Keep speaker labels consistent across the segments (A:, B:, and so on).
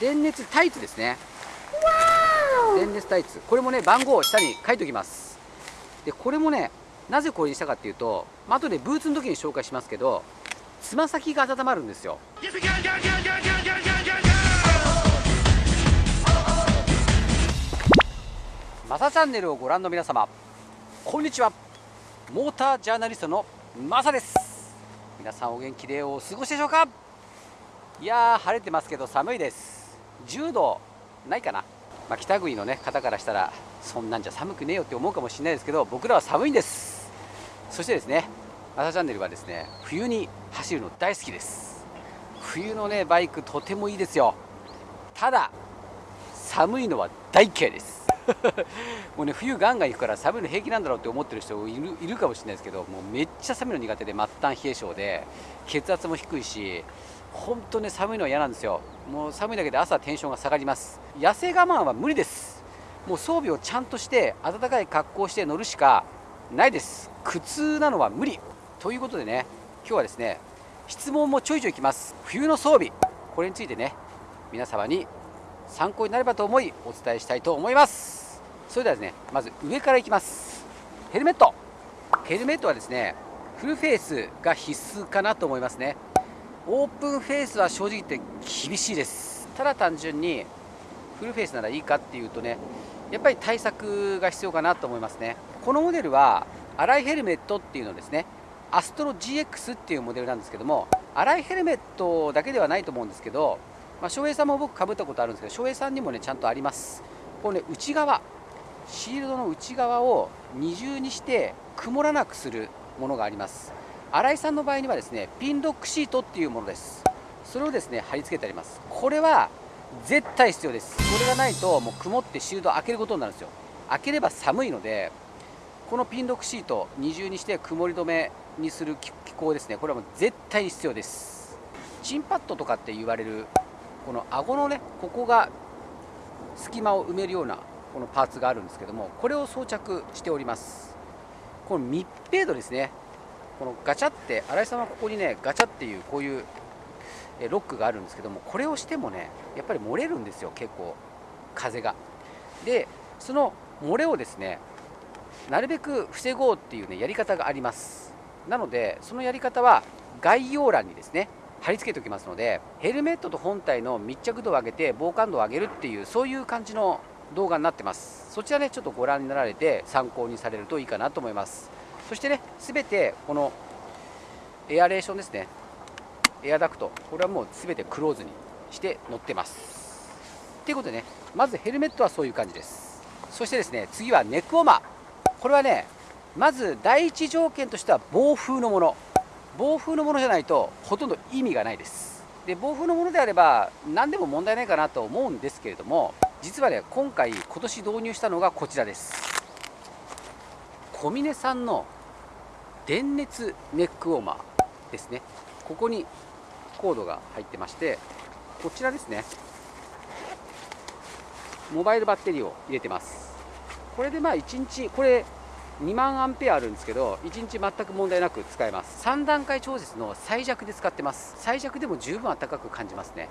A: 電熱タイツですね。電熱タイツ。これもね番号を下に書いておきます。でこれもねなぜこれにしたかっていうと、まあ後でブーツの時に紹介しますけどつま先が温まるんですよ。マサチャンネルをご覧の皆様こんにちは。モータージャーナリストのマサです。皆さんお元気でお過ごしでしょうか？いやー晴れてますけど寒いです10度ないかな、まあ、北国の、ね、方からしたらそんなんじゃ寒くねえよって思うかもしれないですけど僕らは寒いんです。そしてですねマサチャンネルはですね冬に走るの大好きです。冬のねバイクとてもいいですよ。ただ寒いのは大嫌いです。もうね冬ガンガン行くから寒いの平気なんだろうって思ってる人いるいるかもしれないですけどもうめっちゃ寒いの苦手で末端冷え性で血圧も低いし本当ね寒いのは嫌なんですよ。もう寒いだけで朝テンションが下がります。痩せ我慢は無理です。もう装備をちゃんとして暖かい格好をして乗るしかないです。苦痛なのは無理。ということでね今日はですね質問もちょいちょいきます。冬の装備。これについてね皆様に参考になればと思いお伝えしたいと思います。それではですねまず上からいきます。ヘルメット。ヘルメットはですねフルフェイスが必須かなと思いますね。オープンフェイスは正直言って厳しいです。ただ単純にフルフェイスならいいかっていうとねやっぱり対策が必要かなと思いますね。このモデルは粗いヘルメットっていうのですね。アストロ GX っていうモデルなんですけども粗いヘルメットだけではないと思うんですけどまあ、翔平さんも僕かぶったことあるんですけど翔平さんにもねちゃんとあります。これね内側シールドの内側を二重にして曇らなくするものがあります。新井さんの場合にはですねピンロックシートっていうものです。それをですね貼り付けてあります。これは絶対必要です。これがないともう曇ってシールド開けることになるんですよ。開ければ寒いのでこのピンロックシート二重にして曇り止めにする機構ですね。これはもう絶対に必要です。チンパッドとかって言われるこの顎のねここが隙間を埋めるようなこのパーツがあるんですけどもこれを装着しております。この密閉度ですね。このガチャって新井さんはここにねガチャっていうこういうロックがあるんですけどもこれをしてもねやっぱり漏れるんですよ結構風が。でその漏れをですねなるべく防ごうっていうねやり方があります。なのでそのやり方は概要欄にですね貼り付けておきますのでヘルメットと本体の密着度を上げて防寒度を上げるっていうそういう感じの動画になってます。そちらねちょっとご覧になられて参考にされるといいかなと思います。そしてね全てこのエアレーションですね。エアダクト。これはもう全てクローズにして乗ってます。ということでねまずヘルメットはそういう感じです。そしてですね次はネックウォーマ。ーこれはねまず第一条件としては暴風のもの。暴風のものじゃないとほとんど意味がないです。で暴風のものであれば何でも問題ないかなと思うんですけれども実はね今回今年導入したのがこちらです。小峰さんの電熱ネックウォーマーですね。ここにコードが入ってましてこちらですね。モバイルバッテリーを入れてます。これでまあ1日これ2万アンペアあるんですけど1日全く問題なく使えます。3段階調節の最弱で使ってます。最弱でも十分暖かく感じますね。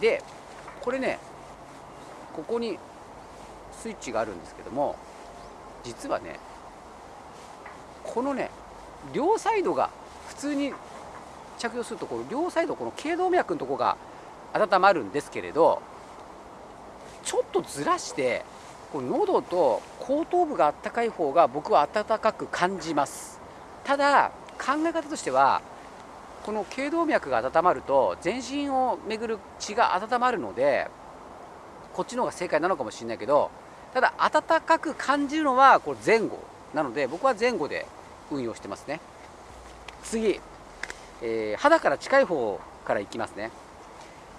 A: でこれねここにスイッチがあるんですけども実はねこのね両サイドが普通に着用するところ両サイドこの頸動脈のところが温まるんですけれどちょっとずらしてこの喉と後頭部があったかい方が僕は暖かく感じます。ただ考え方としてはこの頸動脈が温まると全身を巡る血が温まるのでこっちの方が正解なのかもしれないけどただ暖かく感じるのはこれ前後なので僕は前後で運用してますね。次、えー、肌から近い方からいきますね。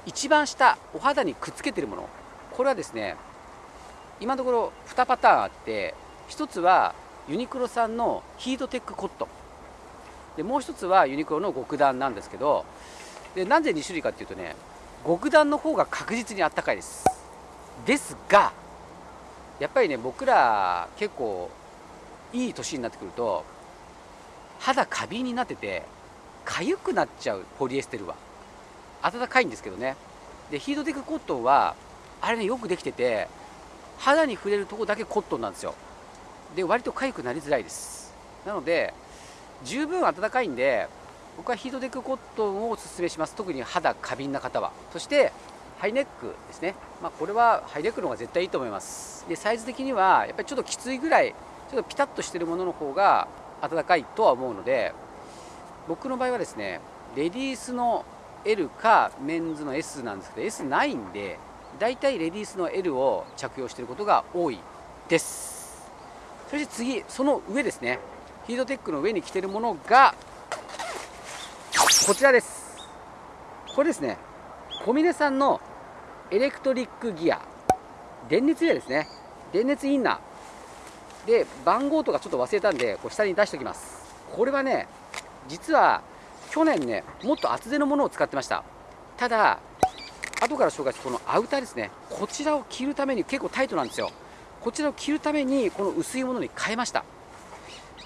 A: 一番下お肌にくっつけてるもの。これはですね今のところ2パターンあって1つはユニクロさんのヒートテックコット。ンでもう1つはユニクロの極暖なんですけどでなぜ2種類かっていうとね極暖の方が確実にあったかいです。ですがやっぱりね僕ら結構いい年になってくると肌過敏になってて痒くなっちゃうポリエステルは。暖かいんですけどね。でヒートテックコットンはあれねよくできてて肌に触れるとこだけコットンなんですよ。で割と痒くなりづらいです。なので十分暖かいんで僕はヒートテックコットンをおすすめします。特に肌過敏な方は。そしてハイネックですね、まあ、これはハイネックの方が絶対いいと思います。でサイズ的にはやっぱりちょっときついぐらいちょっとピタッとしてるものの方が暖かいとは思うので僕の場合はですねレディースの L かメンズの S なんですけど S ないんでだいたいレディースの L を着用していることが多いです。そして次その上ですねヒートテックの上に着てるものがこちらです。これですね小峰さんのエレクトリックギア。電熱ウェアですね。電熱インナー。で番号とかちょっと忘れたんでこう下に出しておきます。これはね実は去年ねもっと厚手のものを使ってました。ただ後から紹介するこのアウターですね。こちらを着るために結構タイトなんですよ。こちらを着るためにこの薄いものに変えました。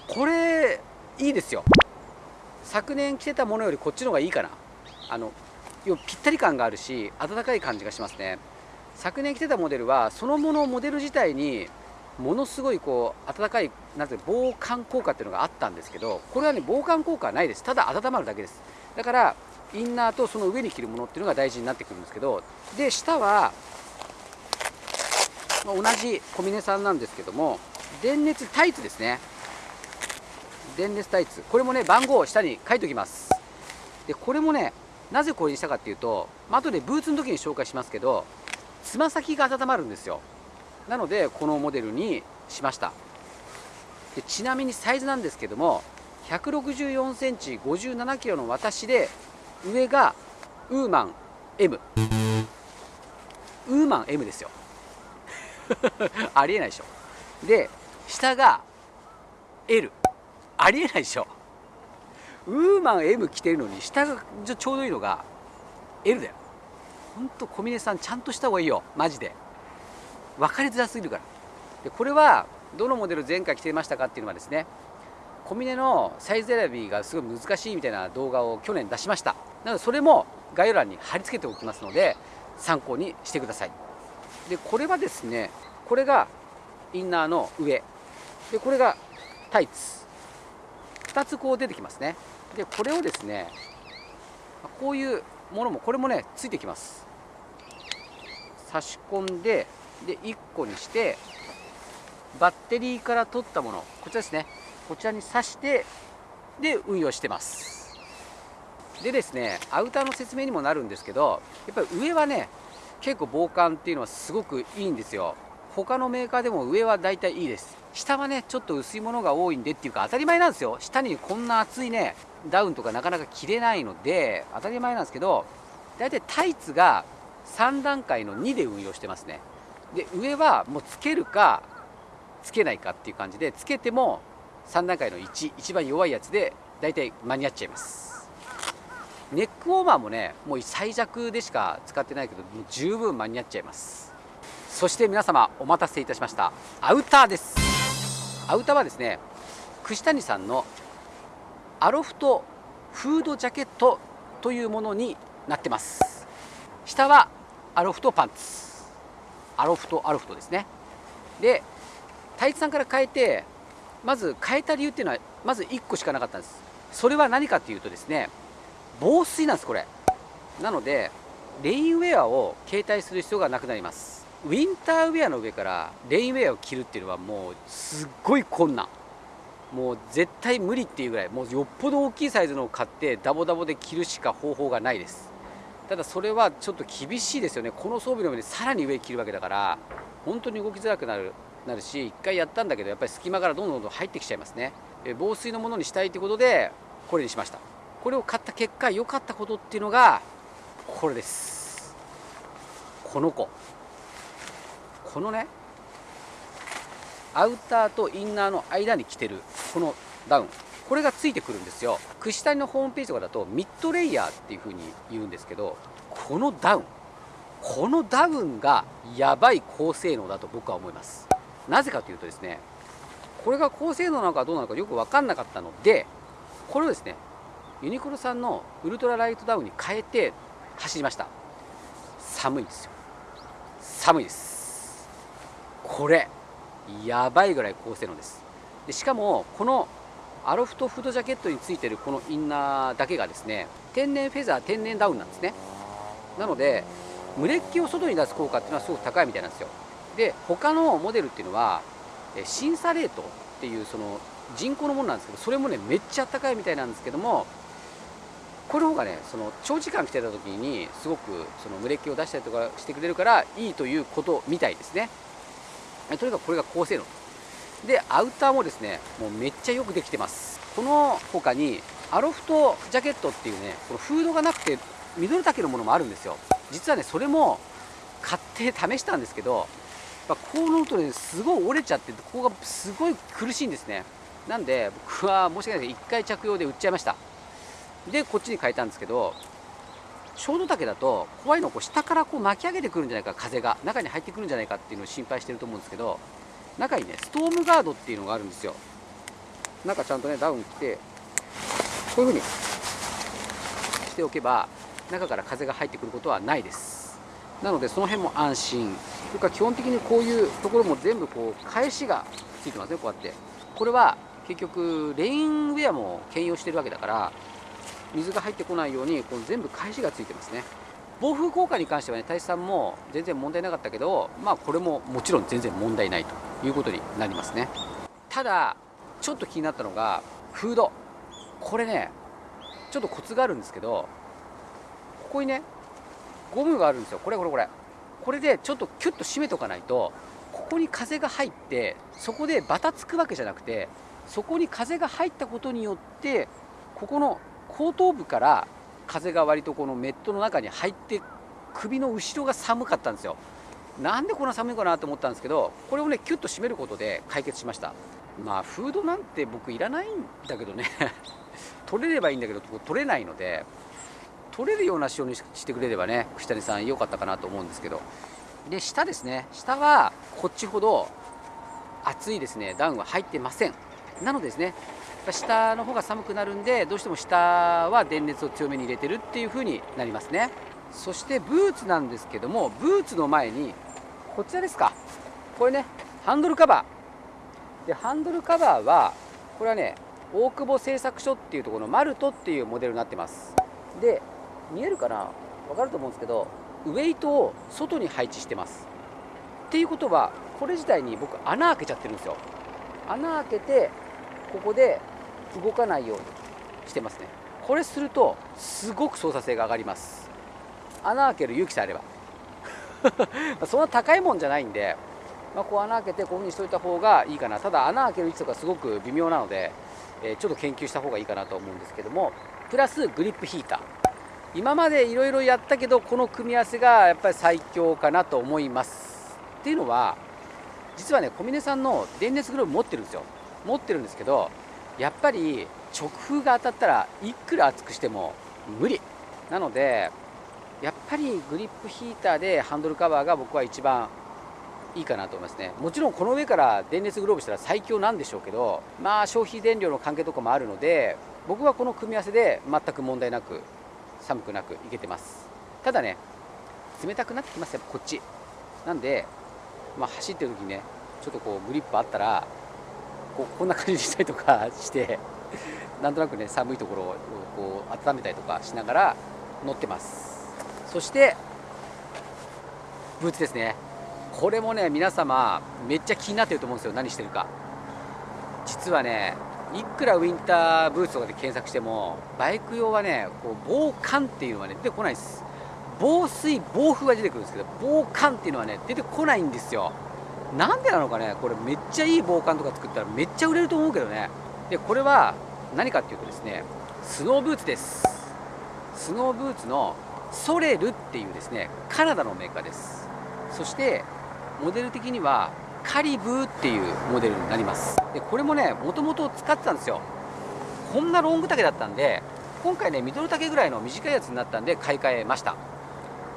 A: これいいですよ。昨年着てたものよりこっちの方がいいかな。あのぴったり感があるし暖かい感じがしますね。昨年着てたモデルはそのものモデル自体にものすごいこう暖かいなんて防寒効果っていうのがあったんですけどこれはね防寒効果はないです。ただ温まるだけです。だからインナーとその上に着るものっていうのが大事になってくるんですけどで下は、まあ、同じ小峰さんなんですけども電熱タイツですね。電熱タイツ。これもね番号を下に書いておきます。でこれもねなぜこれにしたかっていうと、まあ後でブーツの時に紹介しますけどつま先が温まるんですよ。なのでこのモデルにしました。でちなみにサイズなんですけども164センチ57キロの私で上がウーマン M ウーマン M ですよ。ありえないでしょ。で下が L ありえないでしょ。ウーマン M 着てるのに下がちょうどいいのが L だよ。ほんと小峰さんちゃんとした方がいいよ。マジで。分かりづらすぎるから。でこれはどのモデル前回着てましたかっていうのはですね小峰のサイズ選びがすごい難しいみたいな動画を去年出しました。なのでそれも概要欄に貼り付けておきますので参考にしてください。でこれはですねこれがインナーの上。でこれがタイツ。2つこう出てきますね。でこれをですねこういうものもこれもねついてきます。差し込んでで1個にしてバッテリーから取ったものこちらですね。こちらに挿してで運用してます。でですねアウターの説明にもなるんですけどやっぱり上はね結構防寒っていうのはすごくいいんですよ。他のメーカーでも上はだいたいいいです。下はねちょっと薄いものが多いんでっていうか当たり前なんですよ。下にこんな厚いねダウンとかなかなか着れないので当たり前なんですけど大体タイツが3段階の2で運用してますね。で上はもうつけるかつけないかっていう感じでつけても3段階の1一番弱いやつで大体間に合っちゃいます。ネックウォーマーもねもう最弱でしか使ってないけどもう十分間に合っちゃいます。そして皆様お待たせいたしました。アウターです。アウターはですね串谷さんのアロフトフードジャケットというものになってます。下はアロフトパンツ。アロフトアロフトですね。で太一さんから変えてまず変えた理由っていうのはまず1個しかなかったんです。それは何かっていうとですね防水なんですこれ。なのでレインウェアを携帯する必要がなくなります。ウィンターウェアの上からレインウェアを着るっていうのはもうすっごい困難。もう絶対無理っていうぐらいもうよっぽど大きいサイズのを買ってダボダボで着るしか方法がないです。ただそれはちょっと厳しいですよね。この装備の上にさらに上着るわけだから本当に動きづらくなるなるし1回やったんだけどやっぱり隙間からどんどんどん入ってきちゃいますね。防水のものにしたいということでこれにしました。これを買った結果良かったことっていうのがこれです。この子。このねアウターとインナーの間に着てるこのダウン。これがついてくるんですよ。串谷のホームページとかだとミッドレイヤーっていう風に言うんですけどこのダウンこのダウンがやばい高性能だと僕は思います。なぜかというとですねこれが高性能なのかどうなのかよく分かんなかったのでこれをですねユニクロさんのウルトラライトダウンに変えて走りました。寒いんですよ。寒いです。これやばいぐらい高性能です。でしかもこのアロフトフードジャケットについてるこのインナーだけがですね天然フェザー天然ダウンなんですね。なので蒸れっ気を外に出す効果っていうのはすごく高いみたいなんですよ。で他のモデルっていうのは審査レートっていうその人工のものなんですけどそれもねめっちゃ高いみたいなんですけどもこれの方がねその長時間着てた時にすごくその蒸れっ気を出したりとかしてくれるからいいということみたいですね。とにかくこれが高性能。ででアウターもですねもうめっちゃよくできてます。この他にアロフトジャケットっていうねこのフードがなくてミドル丈のものもあるんですよ。実はねそれも買って試したんですけどやっぱこう乗るとねすごい折れちゃってここがすごい苦しいんですね。なんで僕は申し訳ないです。けど1回着用で売っちゃいました。でこっちに変えたんですけどショート丈だと怖いのこう下からこう巻き上げてくるんじゃないか風が中に入ってくるんじゃないかっていうのを心配してると思うんですけど中にねストームガードっていうのがあるんですよ。中ちゃんとねダウン着てこういう風にしておけば中から風が入ってくることはないです。なのでその辺も安心。それから基本的にこういうところも全部こう返しがついてますねこうやって。これは結局レインウェアも兼用してるわけだから水が入ってこないようにこの全部返しがついてますね。暴風効果に関してはね大志さんも全然問題なかったけどまあこれももちろん全然問題ないと。いうことになりますね。ただちょっと気になったのがフード。これねちょっとコツがあるんですけどここにねゴムがあるんですよ。これこれこれ。これでちょっとキュッと締めとかないとここに風が入ってそこでバタつくわけじゃなくてそこに風が入ったことによってここの後頭部から風が割とこのメットの中に入って首の後ろが寒かったんですよ。なんでこんな寒いかなと思ったんですけどこれをねキュッと締めることで解決しました。まあフードなんて僕いらないんだけどね。取れればいいんだけど取れないので取れるような仕様にしてくれればね串谷さん良かったかなと思うんですけど。で下ですね。下はこっちほど厚いですね。ダウンは入ってません。なのでですね下の方が寒くなるんでどうしても下は電熱を強めに入れてるっていう風になりますね。そしてブーツなんですけどもブーツの前にこちらですか。これねハンドルカバー。でハンドルカバーはこれはね大久保製作所っていうところのマルトっていうモデルになってます。で見えるかな？分かると思うんですけどウェイトを外に配置してます。っていうことはこれ自体に僕穴開けちゃってるんですよ。穴開けてここで動かないようにしてますね。これするとすごく操作性が上がります。穴開ける勇気さえあれば。そんな高いもんじゃないんで、まあ、こう穴開けてこういうふうにしといた方がいいかな。ただ穴開ける位置とかすごく微妙なので、えー、ちょっと研究した方がいいかなと思うんですけどもプラスグリップヒーター。今までいろいろやったけどこの組み合わせがやっぱり最強かなと思います。っていうのは実はね小峰さんの電熱グローブ持ってるんですよ。持ってるんですけどやっぱり直風が当たったらいくら熱くしても無理。なのでやっぱりグリップヒーターでハンドルカバーが僕は一番いいかなと思いますね。もちろんこの上から電熱グローブしたら最強なんでしょうけどまあ消費電量の関係とかもあるので僕はこの組み合わせで全く問題なく寒くなくいけてます。ただね冷たくなってきますよこっち。なんで、まあ、走ってる時にねちょっとこうグリップあったらここんな感じにしたりとかしてなんとなくね寒いところをこう温めたりとかしながら乗ってます。そしてブーツですね。これもね皆様めっちゃ気になってると思うんですよ。何してるか。実はねいくらウィンターブーツとかで検索してもバイク用はねこう防寒っていうのはね出てこないです。防水防風は出てくるんですけど防寒っていうのはね出てこないんですよ。なんでなのかねこれめっちゃいい防寒とか作ったらめっちゃ売れると思うけどね。でこれは何かっていうとですねスノーブーツです。スノーブーツのソレルっていうですねカナダのメーカーです。そしてモデル的にはカリブーっていうモデルになります。でこれもねもともと使ってたんですよ。こんなロング丈だったんで今回ねミドル丈ぐらいの短いやつになったんで買い替えました。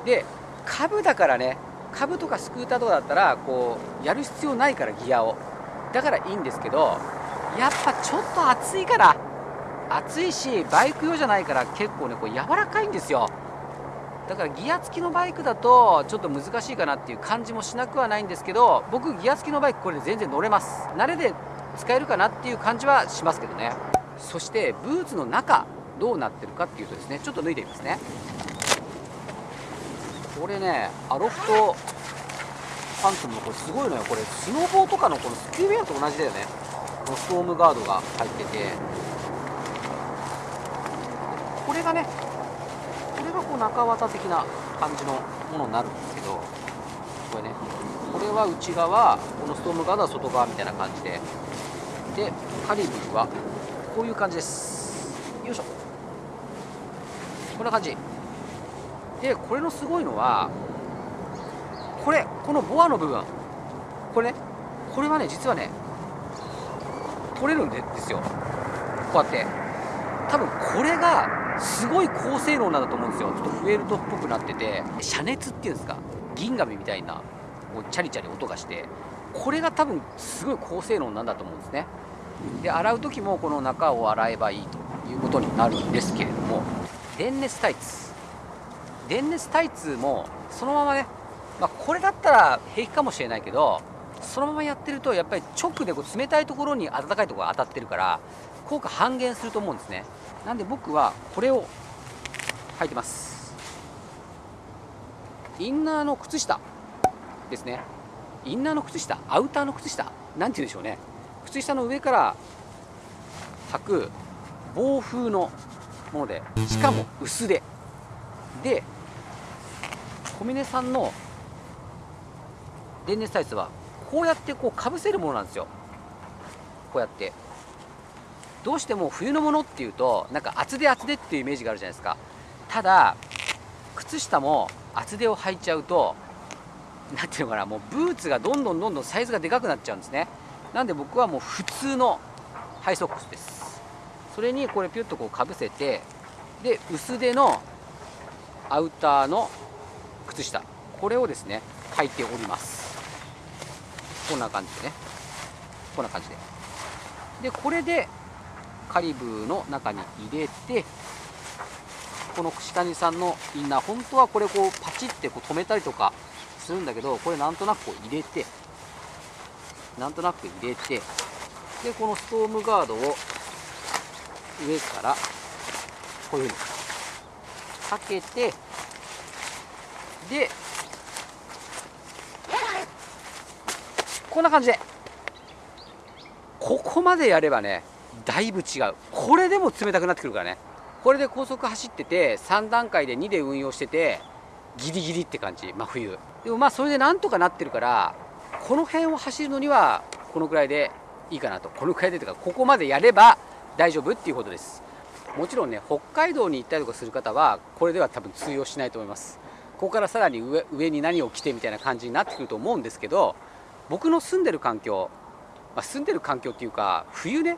A: で株だからね株とかスクーターとかだったらこうやる必要ないからギアを。だからいいんですけどやっぱちょっと暑いから。暑いしバイク用じゃないから結構ねこう柔らかいんですよ。だからギア付きのバイクだとちょっと難しいかなっていう感じもしなくはないんですけど僕ギア付きのバイクこれで全然乗れます。慣れで使えるかなっていう感じはしますけどね。そしてブーツの中どうなってるかっていうとですねちょっと脱いでみますね。これねアロフトパンツもこれすごいのよ。これスノボーとかのこのスキューウェアと同じだよね。このストームガードが入ってて。これがねれがこう中綿的な感じのものになるんですけどこれねこれは内側このストームガードは外側みたいな感じででカリブーはこういう感じです。よいしょ。こんな感じ。でこれのすごいのはこれこのボアの部分。これねこれはね実はね取れるんですよ。こうやって。多分これがすごい高性能なんだと思うんですよ。ちょっとフエルトっぽくなってて遮熱っていうんですか銀紙みたいなこうチャリチャリ音がしてこれが多分すごい高性能なんだと思うんですね。で洗う時もこの中を洗えばいいということになるんですけれども電熱タイツ。電熱タイツもそのままね、まあ、これだったら平気かもしれないけどそのままやってるとやっぱり直でこう冷たいところに暖かいところが当たってるから効果半減すると思うんですね。なんで僕はこれを履いてます。インナーの靴下ですね。インナーの靴下アウターの靴下なんて言うんでしょうね。靴下の上から履く防風のものでしかも薄手。で小峰さんの電熱タイツはこうやってこうかぶせるものなんですよ。こうやって。どうしても冬のものっていうとなんか厚手厚手っていうイメージがあるじゃないですか。ただ靴下も厚手を履いちゃうと何ていうのかなもうブーツがどんどんどんどんサイズがでかくなっちゃうんですね。なんで僕はもう普通のハイソックスです。それにこれピュッとこうかぶせてで薄手のアウターの靴下。これをですね履いております。こんな感じでね。こんな感じで。でこれでカリブーの中に入れてこの串谷さんのインナー本当はこれこうパチってこう止めたりとかするんだけどこれなんとなくこう入れてなんとなく入れてでこのストームガードを上からこういうふうにかけてでこんな感じでここまでやればねだいぶ違う。これでも冷たくなってくるからね。これで高速走ってて3段階で2で運用しててギリギリって感じ。真冬。でもまあそれでなんとかなってるからこの辺を走るのにはこのくらいでいいかなと。このくらいでというかここまでやれば大丈夫っていうことです。もちろんね北海道に行ったりとかする方はこれでは多分通用しないと思います。ここからさらに上上に何を着てみたいな感じになってくると思うんですけど僕の住んでる環境、まあ、住んでる環境っていうか冬ね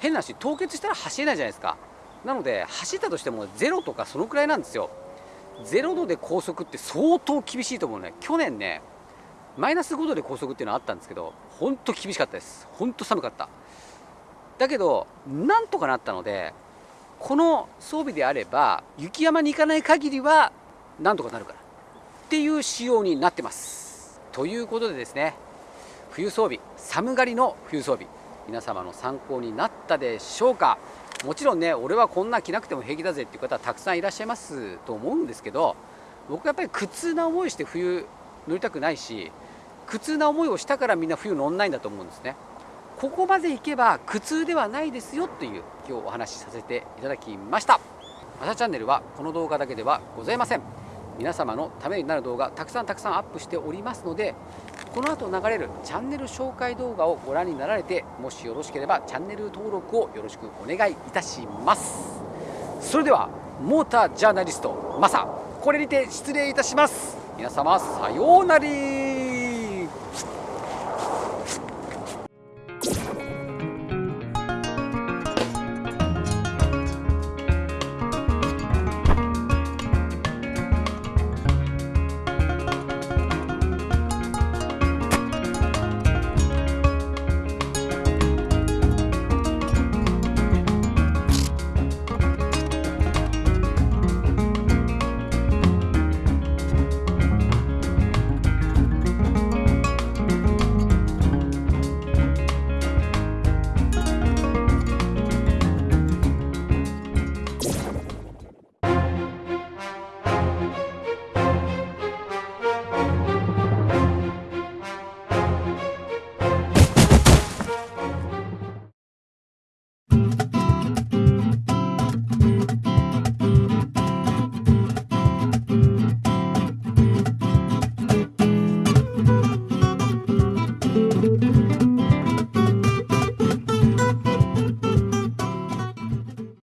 A: 変な話凍結したら走れないじゃないですか。なので走ったとしてもゼロとかそのくらいなんですよ。0度で高速って相当厳しいと思うね。去年ねマイナス5度で高速っていうのはあったんですけど本当厳しかったです。本当寒かった。だけどなんとかなったのでこの装備であれば雪山に行かない限りはなんとかなるから。っていう仕様になってます。ということでですね冬装備寒がりの冬装備。皆様の参考になったでしょうか？もちろんね俺はこんな着なくても平気だぜっていう方はたくさんいらっしゃいますと思うんですけど僕はやっぱり苦痛な思いして冬乗りたくないし苦痛な思いをしたからみんな冬乗んないんだと思うんですね。ここまで行けば苦痛ではないですよという今日お話しさせていただきました。マサチャンネルはこの動画だけではございません。皆様のためになる動画たくさんたくさんアップしておりますのでこの後流れるチャンネル紹介動画をご覧になられてもしよろしければチャンネル登録をよろしくお願いいたします。それではモータージャーナリストマサこれにて失礼いたします。皆様さようなら。